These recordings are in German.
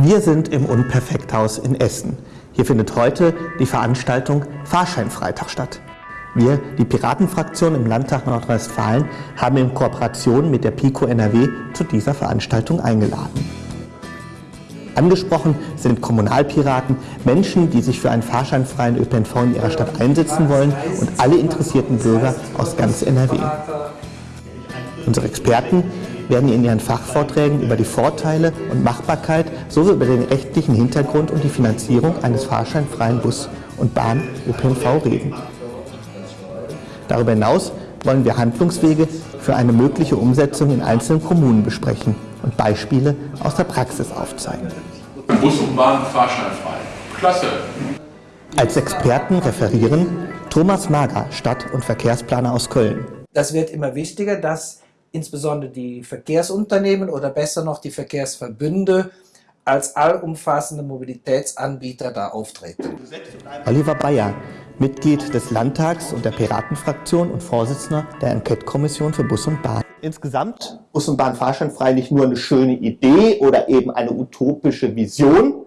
Wir sind im Unperfekthaus in Essen. Hier findet heute die Veranstaltung Fahrscheinfreitag statt. Wir, die Piratenfraktion im Landtag Nordrhein-Westfalen, haben in Kooperation mit der PICO NRW zu dieser Veranstaltung eingeladen. Angesprochen sind Kommunalpiraten, Menschen, die sich für einen fahrscheinfreien ÖPNV in ihrer Stadt einsetzen wollen und alle interessierten Bürger aus ganz NRW. Unsere Experten werden in ihren Fachvorträgen über die Vorteile und Machbarkeit sowie über den rechtlichen Hintergrund und die Finanzierung eines fahrscheinfreien Bus- und Bahn-ÖPNV reden. Darüber hinaus wollen wir Handlungswege für eine mögliche Umsetzung in einzelnen Kommunen besprechen und Beispiele aus der Praxis aufzeigen. Bus und Bahn fahrscheinfrei. Klasse. Als Experten referieren Thomas Mager, Stadt- und Verkehrsplaner aus Köln. Das wird immer wichtiger, dass insbesondere die Verkehrsunternehmen oder besser noch die Verkehrsverbünde als allumfassende Mobilitätsanbieter da auftreten. Oliver Bayer, Mitglied des Landtags und der Piratenfraktion und Vorsitzender der Enquete-Kommission für Bus und Bahn. Insgesamt Bus und Bahn fahrscheinfrei nicht nur eine schöne Idee oder eben eine utopische Vision,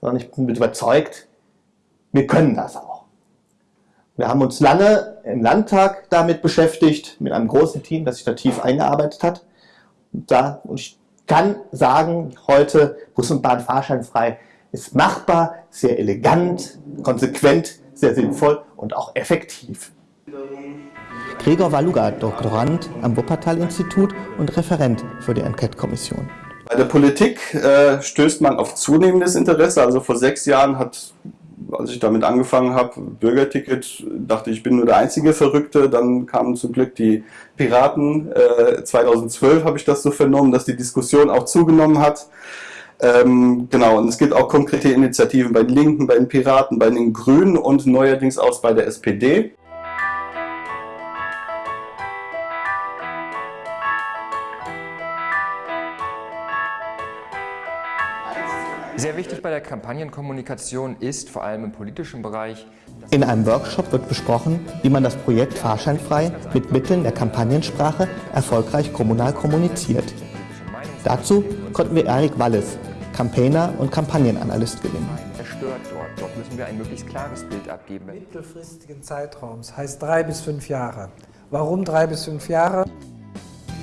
sondern ich bin überzeugt, wir können das auch. Wir haben uns lange im Landtag damit beschäftigt, mit einem großen Team, das sich da tief eingearbeitet hat. Und, da, und ich kann sagen, heute Bus und Bahn fahrscheinfrei ist machbar, sehr elegant, konsequent, sehr sinnvoll und auch effektiv. Gregor Waluga, Doktorand am Wuppertal-Institut und Referent für die Enquete-Kommission. Bei der Politik äh, stößt man auf zunehmendes Interesse. Also vor sechs Jahren hat, als ich damit angefangen habe, Bürgerticket, dachte ich, bin nur der einzige Verrückte. Dann kamen zum Glück die Piraten. Äh, 2012 habe ich das so vernommen, dass die Diskussion auch zugenommen hat. Ähm, genau, und es gibt auch konkrete Initiativen bei den Linken, bei den Piraten, bei den Grünen und neuerdings auch bei der SPD. Sehr wichtig bei der Kampagnenkommunikation ist, vor allem im politischen Bereich, In einem Workshop wird besprochen, wie man das Projekt Fahrscheinfrei mit Mitteln der Kampagnensprache erfolgreich kommunal kommuniziert. Dazu konnten wir Erik Wallis, Campaigner und Kampagnenanalyst gewinnen. zerstört dort. Dort müssen wir ein möglichst klares Bild abgeben. Mittelfristigen Zeitraums heißt drei bis fünf Jahre. Warum drei bis fünf Jahre?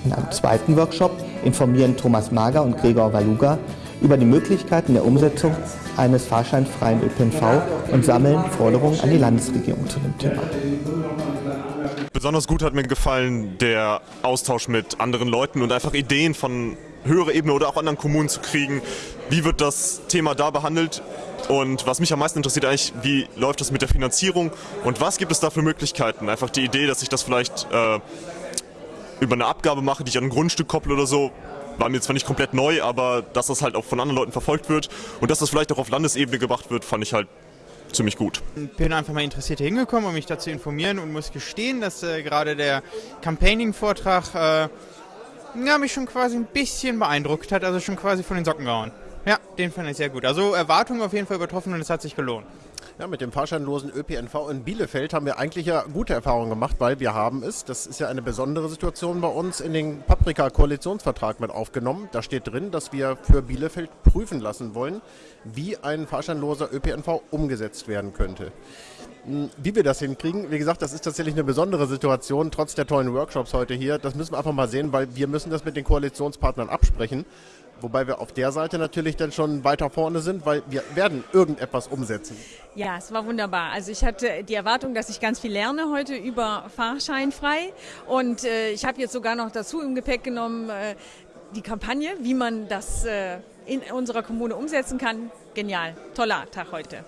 In einem zweiten Workshop informieren Thomas Mager und Gregor Waluga über die Möglichkeiten der Umsetzung eines fahrscheinfreien ÖPNV und sammeln Forderungen an die Landesregierung zu dem Thema. Besonders gut hat mir gefallen der Austausch mit anderen Leuten und einfach Ideen von höherer Ebene oder auch anderen Kommunen zu kriegen. Wie wird das Thema da behandelt? Und was mich am meisten interessiert eigentlich, wie läuft das mit der Finanzierung und was gibt es da für Möglichkeiten? Einfach die Idee, dass ich das vielleicht äh, über eine Abgabe mache, die ich an ein Grundstück kopple oder so, war mir zwar nicht komplett neu, aber dass das halt auch von anderen Leuten verfolgt wird und dass das vielleicht auch auf Landesebene gemacht wird, fand ich halt ziemlich gut. bin einfach mal interessiert hier hingekommen, um mich dazu zu informieren und muss gestehen, dass äh, gerade der Campaigning-Vortrag äh, ja, mich schon quasi ein bisschen beeindruckt hat, also schon quasi von den Socken gehauen. Ja, den fand ich sehr gut. Also Erwartungen auf jeden Fall übertroffen und es hat sich gelohnt. Ja, mit dem fahrscheinlosen ÖPNV in Bielefeld haben wir eigentlich ja gute Erfahrungen gemacht, weil wir haben es, das ist ja eine besondere Situation bei uns, in den Paprika-Koalitionsvertrag mit aufgenommen. Da steht drin, dass wir für Bielefeld prüfen lassen wollen, wie ein fahrscheinloser ÖPNV umgesetzt werden könnte. Hm, Wie wir das hinkriegen, wie gesagt, das ist tatsächlich eine besondere Situation, trotz der tollen Workshops heute hier. Das müssen wir einfach mal sehen, weil wir müssen das mit den Koalitionspartnern absprechen. Wobei wir auf der Seite natürlich dann schon weiter vorne sind, weil wir werden irgendetwas umsetzen. Ja, es war wunderbar. Also ich hatte die Erwartung, dass ich ganz viel lerne heute über Fahrscheinfrei. Und äh, ich habe jetzt sogar noch dazu im Gepäck genommen äh, die Kampagne, wie man das äh, in unserer Kommune umsetzen kann. Genial. Toller Tag heute.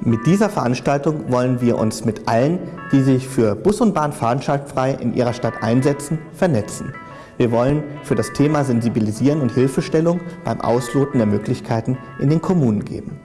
Mit dieser Veranstaltung wollen wir uns mit allen, die sich für Bus und Bahn fahrscheinfrei in ihrer Stadt einsetzen, vernetzen. Wir wollen für das Thema Sensibilisieren und Hilfestellung beim Ausloten der Möglichkeiten in den Kommunen geben.